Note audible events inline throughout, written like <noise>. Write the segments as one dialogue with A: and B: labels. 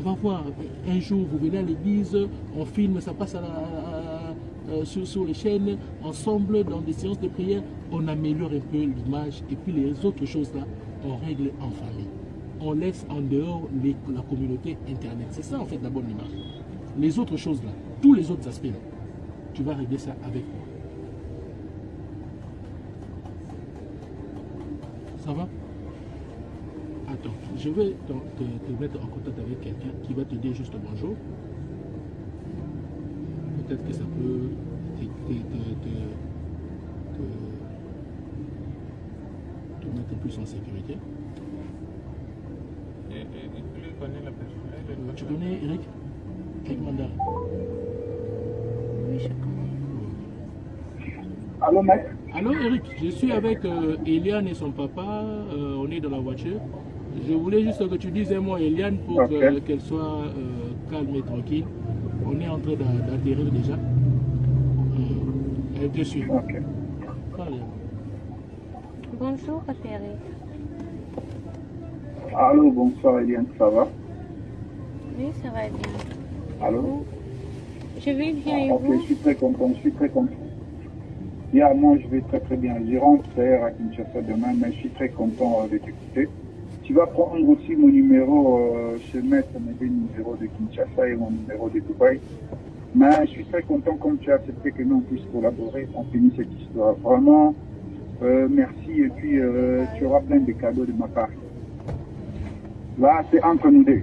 A: on va voir, un jour, vous venez à l'église, on filme, ça passe euh, sur, les chaînes, ensemble, dans des séances de prière, on améliore un peu l'image, et puis les autres choses-là, on règle en famille. On laisse en dehors la communauté Internet. C'est ça, en fait, la bonne image. Les autres choses-là, tous les autres aspects-là, tu vas régler ça avec moi. Ça va? Je vais te, te- te mettre en contact avec quelqu'un qui va te dire juste bonjour. Peut-être que ça peut te, te- te- te- te- te mettre plus en sécurité.
B: Et, et, et lui connaît la personne? elle le
A: Tu
B: connaît.
A: connais Eric? Eric
C: Oui, je connais.
D: Allô, maître
A: Allô Eric, je suis avec euh, Eliane et son papa, euh, on est dans la voiture. Je voulais juste que tu dises un mot à Eliane pour
D: Ok.
A: que- qu'elle soit euh, calme et tranquille. On est en train d'a- d'atterrir déjà. Euh, elle te suit.
D: Ok.
C: Bonjour, Thierry.
D: Allô, bonsoir, Eliane, ça va?
C: Oui, ça va bien.
D: Allô?
C: Je vais bien et
D: Ok,
C: vous?
D: je suis très content, je suis très content. Yeah, moi, je vais très très bien. Je rentre à Kinshasa demain, mais je suis très content euh, de t'écouter. Tu vas prendre aussi mon numéro, euh, je vais mettre mes deux numéros de Kinshasa et mon numéro de Dubaï. Mais je suis très content comme tu as accepté que nous on puisse collaborer, on finisse cette histoire. Vraiment, euh, merci et puis euh, tu auras plein de cadeaux de ma part. Là, c'est entre nous deux.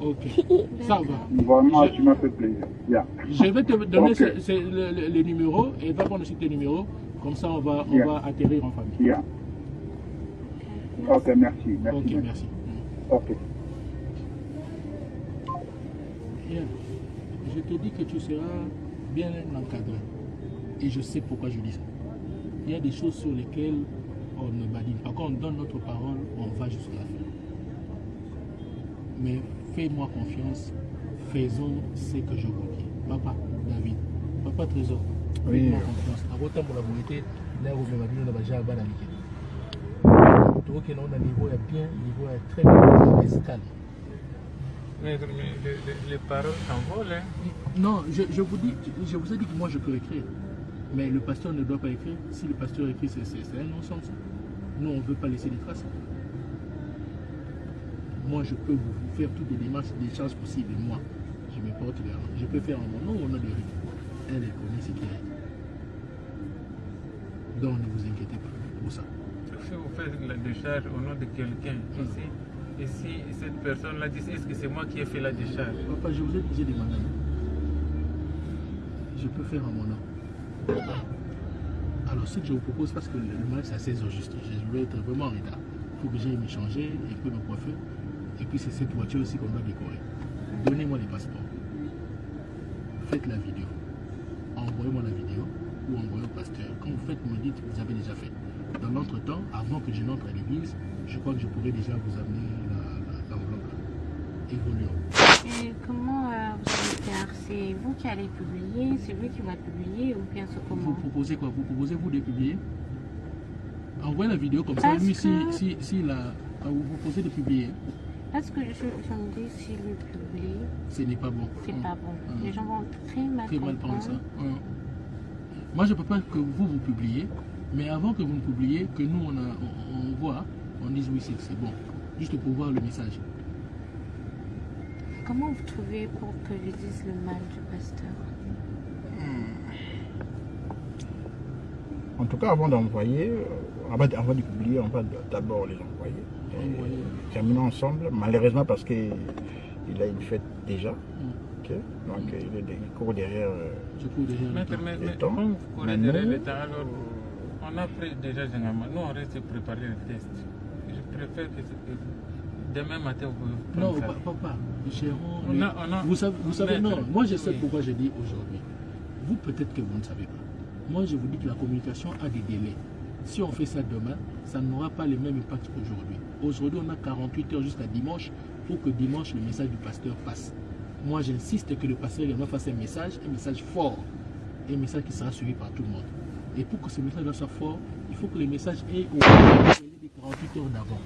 A: Ok, ça va.
D: Vraiment,
A: Je-
D: tu m'as fait plaisir. Yeah.
A: Je vais te donner
D: Ok.
A: ce- ce- le, le- le numéro et va prendre aussi tes numéros. Comme ça, on va, on
D: Yeah.
A: va atterrir en famille.
D: Yeah. Ok, merci. Merci.
A: Ok, merci.
D: Ok.
A: Bien. Je te dis que tu seras bien encadré. Et je sais pourquoi je dis ça. Il y a des choses sur lesquelles on ne badine pas. Quand on donne notre parole, on va jusqu'à la fin. Mais fais-moi confiance. Faisons ce que je vous dis. Papa, David, Papa Trésor,
E: Oui.
A: fais-moi confiance. On qu'on a un niveau est bien, niveau est très bien.
B: Mais, mais les, les- les paroles s'envolent. Hein.
A: Non, je, je vous dis, je vous ai dit que moi je peux écrire. Mais le pasteur ne doit pas écrire. Si le pasteur écrit, c'est c'est- c'est un non-sens. Nous, on ne veut pas laisser des traces. Moi, je peux vous faire toutes les démarches, des charges possibles. Moi, je me porte garant. Je peux faire en mon nom au nom de Rick. Elle, elle connaît ce qu'il y a. Donc, ne vous inquiétez pas pour ça.
B: Si vous faites la décharge au nom de quelqu'un ici, et si cette personne-là dit est-ce que c'est moi qui ai fait la décharge?
A: Papa, je vous ai dit, j'ai demandé. Je peux faire en mon nom. Alors, ce que je vous propose, parce que le match, c'est à 16h juste, je vais être vraiment en retard. Il faut que j'aille me changer et que me coiffer. Et puis, c'est cette voiture aussi qu'on va décorer. Donnez-moi les passeports. Faites la vidéo. Envoyez-moi la vidéo ou envoyez au pasteur. Quand vous faites, me dites vous avez déjà fait. Dans l'entretemps, avant que je n'entre à l'église, je crois que je pourrais déjà vous amener l'enveloppe. Évoluons.
C: Et comment euh, vous allez faire? C'est vous qui allez publier C'est lui qui va publier ou bien c'est
A: Vous
C: comment
A: proposez quoi? Vous proposez vous de publier? Envoyez la vidéo comme ça.
C: Parce
A: Lui, si,
C: que-
A: si, si la, vous proposez de publier,
C: Parce que je, je me dis, si lui publie,
A: ce n'est pas bon.
C: c'est
A: Hum,
C: pas bon.
A: hum.
C: Les gens vont très mal
A: Très mal prendre ça. Hum. Moi, je ne peux pas que vous, vous publiez, mais avant que vous ne publiez, que nous, on, a, on, on voit, on dise oui, c'est c'est bon. Juste pour voir le message.
C: Comment vous trouvez pour que je dise le mal du pasteur?
E: En tout cas, avant d'envoyer, euh, avant, avant de publier, on va d'abord les envoyer. Et
A: Envoyer.
E: Terminons ensemble. Malheureusement, parce qu'il a une fête déjà. ok Donc, il, est, il court derrière. euh,
A: Je cours déjà. le temps.
B: mais, mais
E: Mais
B: on a pris déjà généralement, nous on reste préparer le test. Je préfère que, demain matin vous pouvez
A: Non,
B: ça.
A: papa, gérons.
B: On a- on a-
A: Vous savez, vous savez
B: Maître,
A: non, moi je sais
B: oui.
A: pourquoi je dis aujourd'hui. Vous, peut-être que vous ne savez pas. Moi, je vous dis que la communication a des délais. Si on fait ça demain, ça n'aura pas le même impact qu'aujourd'hui. Aujourd'hui, on a 48 heures jusqu'à dimanche pour que dimanche, le message du pasteur passe. Moi, j'insiste que le pasteur également fasse un message, un message fort, un message qui sera suivi par tout le monde. Et pour que ce message soit fort, il faut que le message ait au moins des 48 heures d'avant.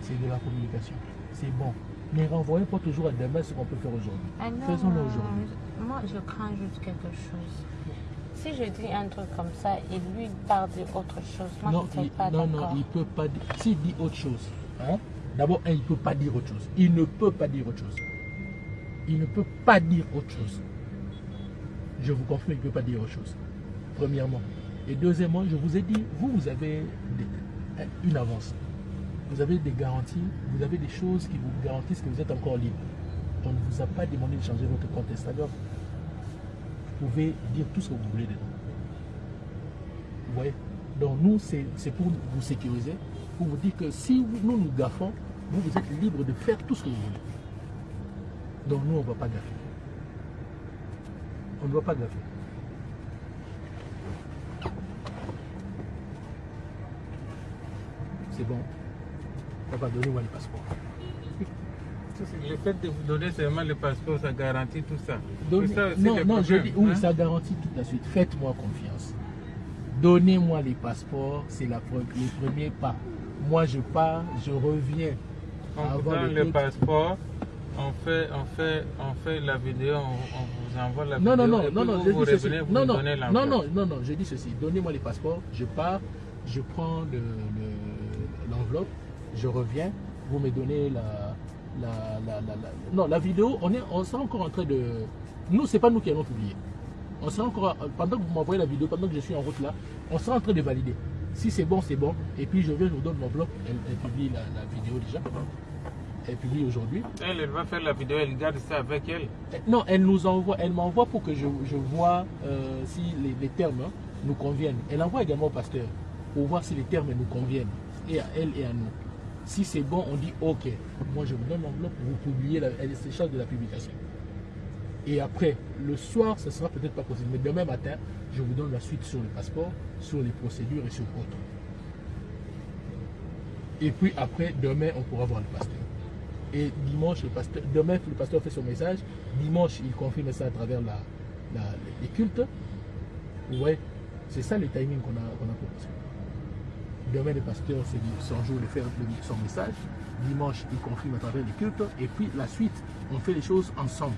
A: c'est de la communication. C'est bon. Mais renvoyons pas toujours à demain ce qu'on peut faire aujourd'hui.
C: Ah
A: Faisons-le aujourd'hui.
C: Moi, je crains juste quelque chose. Si je dis un truc comme ça et lui part dire autre chose, moi
A: non,
C: je ne pas
A: non, non, il peut pas dire. S'il dit autre chose, hein, d'abord, il peut pas dire autre chose. Il ne peut pas dire autre chose. Il ne peut pas dire autre chose. Je vous confirme, il ne peut pas dire autre chose. Premièrement. Et deuxièmement, je vous ai dit, vous, vous avez des- une avance. Vous avez des garanties, vous avez des choses qui vous garantissent que vous êtes encore libre. On ne vous a pas demandé de changer votre compte Instagram. Vous pouvez dire tout ce que vous voulez dedans. Vous voyez? Donc nous, c'est pour vous sécuriser, pour vous dire que si nous nous gaffons, vous, vous êtes libre de faire tout ce que vous voulez. Donc nous, on ne va pas gaffer. On ne va pas gaffer. C'est bon. Papa, donnez-moi les passeports.
B: Le fait de vous donner seulement le passeport, ça garantit tout ça.
A: Donnez-
B: C'est ça
A: non,
B: le
A: non, je dis, oui,
B: hein.
A: ça garantit toute la suite. Faites-moi confiance. Donnez-moi les passeports, c'est la le premier pas. Moi, je pars, je reviens.
B: On vous donne
A: le
B: le passeport, on fait, on fait, on fait la vidéo, on, on vous envoie la
A: Non, non,
B: vidéo.
A: non,
B: et
A: non, non,
B: vous,
A: je
B: vous
A: dis ceci.
B: revenez, vous
A: Non, non, non, non, non, non, je dis ceci. Donnez-moi les passeports, je pars, je prends le- le- l'enveloppe, je reviens, vous me donnez la, la, la, la- la- Non, la vidéo, on est, on sera encore en train de. Nous, c'est pas nous qui allons publier. On sera encore, pendant que vous m'envoyez la vidéo, pendant que je suis en route là, on sera en train de valider. Si c'est bon, c'est bon. Et puis je viens, je vous donne l'enveloppe. Elle, elle publie la, la vidéo déjà. Elle publie aujourd'hui.
B: Elle, elle va faire la vidéo, elle garde ça avec elle.
A: Euh, Non, elle nous envoie, elle m'envoie pour que je, je vois euh, si les, les termes hein, nous conviennent. Elle envoie également au pasteur pour voir si les termes nous conviennent, et à elle et à nous. Si c'est bon, on dit OK. Moi, je vous donne l'enveloppe, vous publiez, la, elle de la publication. Et après, le soir, ce sera peut-être pas possible. Mais demain matin, je vous donne la suite sur le passeport, sur les procédures et sur autres. Et puis après, demain, on pourra voir le pasteur. Et dimanche, le pasteur, demain, le pasteur fait son message. Dimanche, il confirme ça à travers la, la- les cultes. Vous voyez, c'est ça le timing qu'on a, qu'on a proposé. Demain, le pasteur, c'est son jour de faire le- son message. Dimanche, il confirme à travers les cultes. Et puis, la suite, on fait les choses ensemble.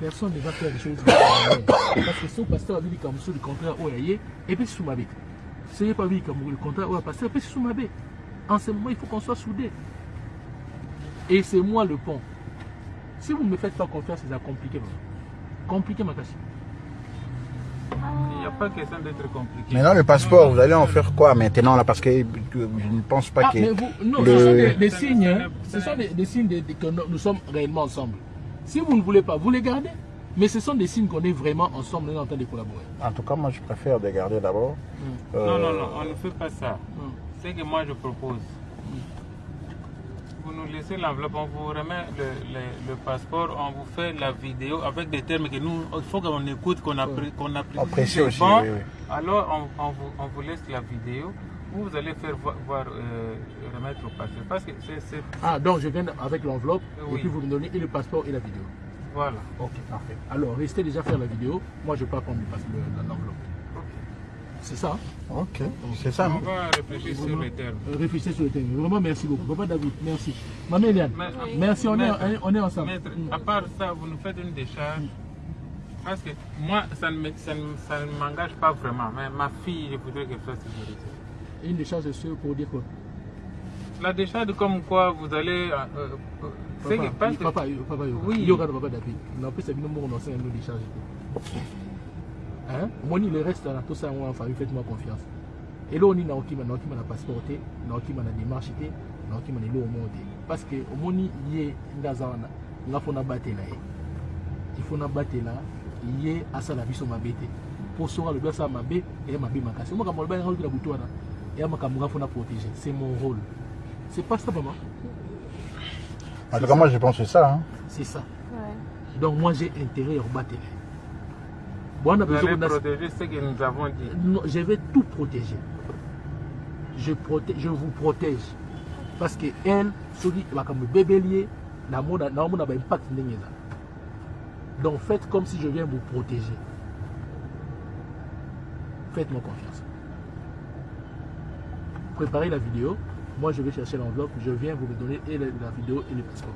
A: Personne ne va faire les choses <coughs> ensemble. Parce que son pasteur a dit comme le contraire, oh, aïe, et puis sous ma bête. Si n'est pas vu comme le contraire, oh, pasteur, et puis sous ma bête. En ce moment, il faut qu'on soit soudés. Et c'est moi le pont. Si vous ne me faites pas confiance, c'est compliqué. vraiment. Compliqué, ma casse.
B: Il n'y a pas question d'être compliqué.
E: Maintenant, le passeport, vous allez en faire quoi maintenant là? Parce que je ne pense pas
A: Ah,
E: que.
A: mais vous, non,
E: le-
A: ce sont des, signes, hein. ce sont des, des signes de- de- que nous, nous sommes réellement ensemble. Si vous ne voulez pas, vous les gardez. Mais ce sont des signes qu'on est vraiment ensemble, on est en train de collaborer.
E: En tout cas, moi, je préfère de garder d'abord. Euh,
B: Non, non, non, on ne fait pas ça.
A: Hum.
B: C'est que moi je propose. Vous nous laissez l'enveloppe, on vous remet le, le- le passeport, on vous fait la vidéo avec des termes que nous, il faut qu'on écoute, qu'on appré- qu'on apprécie.
E: Apprécie aussi,
B: bon.
E: oui, oui.
B: Alors on, on vous, on vous laisse la vidéo. Vous, vous allez faire voir, voir, euh, remettre au passeport. Parce que c'est.
A: Ah, donc je viens avec l'enveloppe, et puis vous me donnez et le passeport et la vidéo.
B: Voilà.
A: Ok, parfait. Alors, restez déjà faire la vidéo. Moi, je pars prendre l'enveloppe. C'est ça hein
E: Ok, c'est ça.
B: On
E: hein.
B: va réfléchir sur termes.
A: euh, Réfléchissez sur le thème. Vraiment, merci beaucoup. Papa David, merci. Maman Eliane, merci, on est, on est ensemble.
B: Maître,
A: Mm.
B: à part ça, vous nous faites une décharge. Parce que moi, ça ne me- ça ne- ça ne m'engage pas vraiment. Mais ma fille, je voudrais qu'elle sécurisée.
A: Une décharge de ceux pour dire quoi?
B: La décharge, comme quoi vous allez. euh, euh, c'est que
A: Papa,
B: parce que-
A: papa, il- papa, il-
B: Oui.
A: il y aura de papa David. Non, plus c'est une enseigne nous décharge. Hein? Moni, le reste, là, tout ça, on famille, faites-moi confiance. Et là, on est dans qui m'a qui m'a passeport, dans qui m'a démarche, dans qui m'a le monde. Parce que au moni, il y a ngazana, nga fona battre là. Il faut na battre là, il y a asa la biso mabete. Pour sauver le bien ça mabé et mabé makasi. Moi, quand je vais la boutoire, et ma kamura fona protéger. C'est mon rôle. C'est pas ça, maman.
E: En tout cas, moi, je pense que c'est ça. hein.
A: C'est ça.
C: Ouais.
A: Donc moi j'ai intérêt à rebattre. Bon, on a
B: vous allez protéger ce que nous avons dit.
A: Non, je vais tout protéger. Je, je vous protège. Parce que elle, celui qui va comme bébé lié, na ba impact. Donc faites comme si je viens vous protéger. Faites-moi confiance. Préparez la vidéo. Moi, je vais chercher l'enveloppe, je viens vous donner et la vidéo et le passeport.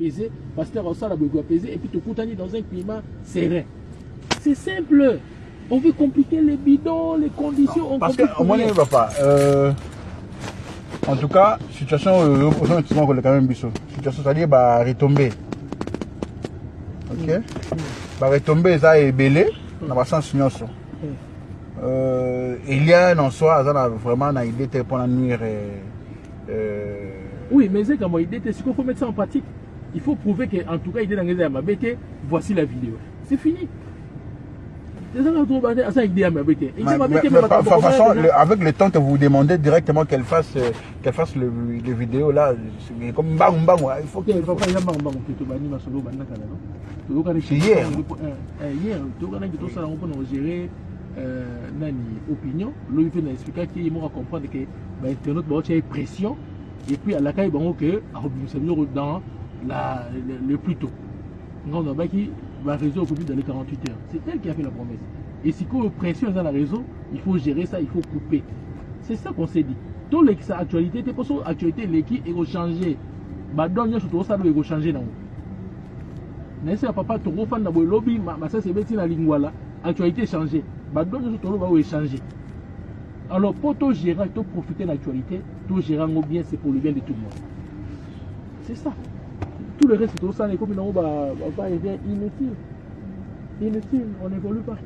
A: Peser, pasteur sol, doit peser, et puis te coutani dans un climat serein. C'est simple. On veut compliquer les bidons, les conditions. on
E: Parce que,
A: complique
E: au moins,
A: rien.
E: il va pas. Euh, en tout cas, situation, euh, sein du quand même, biso. Situation, c'est-à-dire, bah, retomber. Ok? Bah, retomber, ça est belé, dans le sens nyonso. Euh, Eliane, en soi, ça a vraiment une idée de pour nuire. euh, euh,
A: Oui, mais c'est comme idée, c'est qu'il faut mettre ça en pratique. Il faut prouver qu'en tout cas, il est dans les Amabeke, voici la vidéo. C'est fini.
E: Façon, avec le temps que vous demandez directement qu'elle fasse, euh, qu'elle fasse le, les vidéos là, c'est comme bang bang, il faut
A: Ok,
E: que.
A: papa, il y a un banc qui te banni ma solo banna kana non? Tu dois
E: C'est hier.
A: Hier, tu dois gagner tout ça on gérer euh, nani opinion. Il qu'il m'a comprendre que bah internet bah tu as pression et puis à la caille bon que mieux dans la le, le plus tôt. Qui va réseau au bout dans les 48 heures. C'est elle qui a fait la promesse. Et si qu'on pression dans la réseau, il faut gérer ça, il faut couper. C'est ça qu'on s'est dit. Tout les sa actualité, t'es pas sur actualité l'équipe est changer. badon nyonso tokosala oyo ekochange nango nayesi ya papa tokofanda boye lobi ma- masasi ebeti na lingwala actualité echange badon nyonso toloba oyo echange alors mpo togéra toprofite na actualité togéra yango bien c'est pour le bien de tout le monde c'est ça tout le reste tokosala ekomi nango va devient inutile. Inutile. On n'évolue pas.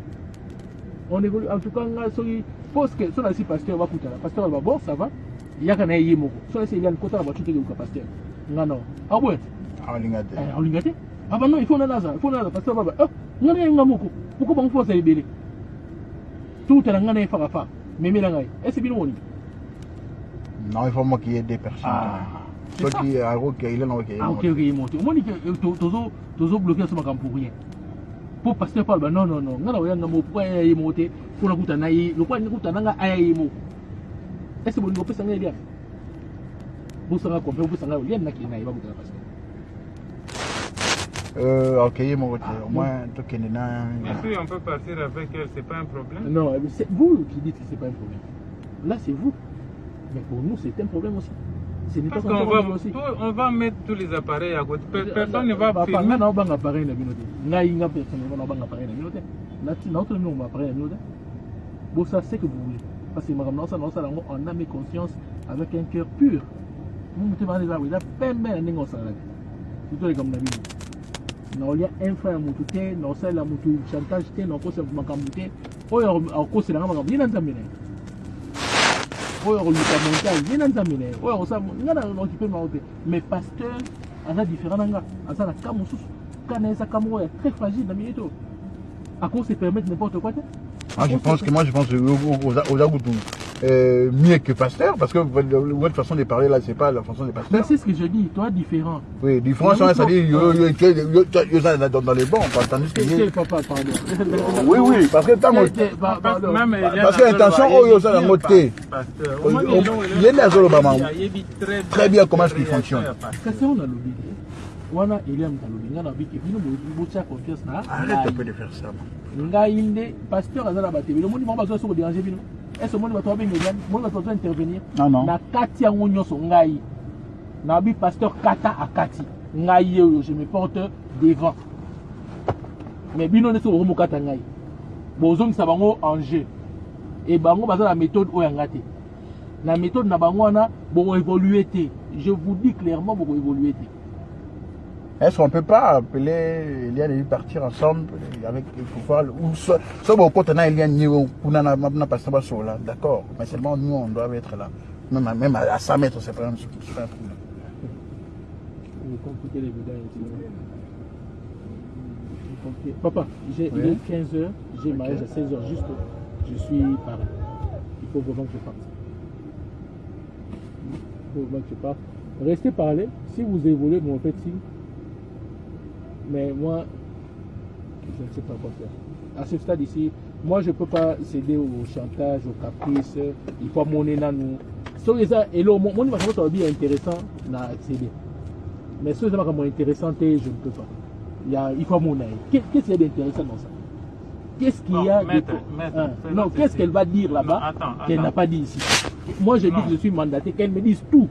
A: On évolue. En tout cas nga soki pose que so nasi pasteur bakutana pasteur aloba bon ça va. Yaka na ye ye moko so nasi eliane kota na teke koka pasteur? Nga no abwete
E: Ah, lingate.
A: olinga te aba no il faut nanaza il faut nanaza pasteur baba nga na ye nga moko poko bango fosa ebele tutala nga na ye faka faka memela ngai ese bino moni
E: Non, il faut moi qu'il y ait des personnes.
A: Ah,
E: est à Roque, il est
A: ah ok ok ye moto omoni ke eh, to- tozo tozo bloquer so makambo pour rien po pasteur parle ba non non non nga na oyanga mo pourquoi aya ye moko te mpona kuta na ye lokwa kuta na nga aya ye moko ese bolingo opesa ngai eliane bosanga compre bosanga oliane nakende na ye bakutana pasteur
E: Euh, ok, il est mon côté. Au moins, toi qui es là.
B: Mais si on peut partir avec elle, c'est pas un problème.
A: Non, mais c'est vous qui dites que c'est pas un problème. Là, c'est vous. Mais pour nous, c'est un problème aussi. Ce n'est pas
B: Parce
A: un
B: qu'on va, tout- on va mettre tous les appareils à côté. Pe- Personne ne va
A: Papa,
B: filmer.
A: obanga appareil na personnellement na obanga appareil na bino ma appareil na bino te bosa ce que vous voulez. Parce que yango en âme et conscience avec un cœur pur. Mo motema eza eza pembe na ndenge osalaka surtout likambo na te naosalela motu chantage te oyo na nzambe na ye oyo akoluka montage ye na nzambe na ye oyo akosala nga na okipe mao te mais pasteur aza différent na nga aza na ka mosusu ka na ye eza ka moko ya très fragile na minute oyo akose permettre n'importe quoi te
E: Moi, je pense que moi, je pense aux, aux, euh, mieux que pasteur, parce que votre façon de parler là, c'est pas la façon de
A: mais
E: pasteur.
A: c'est ce que je dis toi différent
E: Oui, différence, hein, c'est-à-dire, yo, yo, yo, yo, yo, yo, ça, dans, les bons, tandis que.
A: papa pardon
E: Oui, oui, parce que tant que. Parce que intention,
B: Azolo,
E: oh, yo, ça,
B: il
E: dans notre thé. Oh, oh, il maman.
B: Très
E: bien comment est-ce qu'il fonctionne.
A: wana eliam nalobi nga nabi ke bino botia confiance na
E: Arrête un peu
A: ngai.
E: de faire ça. man.
A: ngai nde pasteur aza na batebele omoni bango bazoya so koderange bino ese omoni bato babenga eliam omoni bato bazo intervenir.
E: Non, non.
A: na kati yango nyonso ngai. Nabi pasteur kata akati ngai ye oyo je me porte devant. Mais bino nde soki bokomokata ngai. Bozongisa bango en jeu. E bango baza na méthode oyo yanga te. Na méthode na bango wana bokoévolue te. Je vous dis clairement bokoévolue te
E: Est-ce qu'on peut pas appeler Eliane et lui partir ensemble avec le pouvoir ou soit a Eliane là, d'accord. Mais seulement nous on doit être là. Même à, même à 100 mètres c'est pas un
A: compliquez. Papa, j'ai, il
E: Oui.
A: est 15h, j'ai
E: Ok.
A: mariage à 16h juste. Je suis paré. Il faut vraiment que je parte. Il faut vraiment que je parte. Restez parler. Si vous évoluez, faites signe. Mais moi, je ne sais pas quoi faire. À ce stade ici, moi je ne peux pas céder au chantage, au caprice. Il faut dans nous. So, eza, elo, mon, mon, mon, mon, bien intéressant, na accéder. Mais ce qui est intéressant, je ne peux pas. Il, y a, il faut mon Qu'est-ce qu'il y a d'intéressant dans ça? Qu'est-ce qu'il y a de
B: maître,
A: Hein, Non, qu'est-ce qu'elle va dire là-bas qu'elle n'a pas dit ici? Moi, je dis que je suis mandaté, qu'elle me dise tout.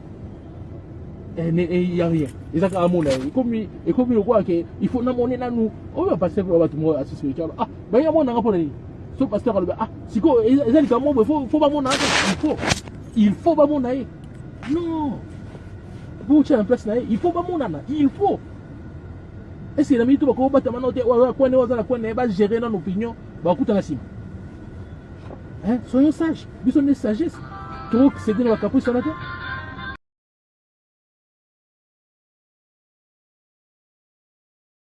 A: Il n'y a rien. Et ça, à mon avis, comme il il faut le monde assisté spirituel. Ah, là, ah, si quoi, ils ils comme moi, faut faut pas mon il faut, il faut il faut il soyons terre.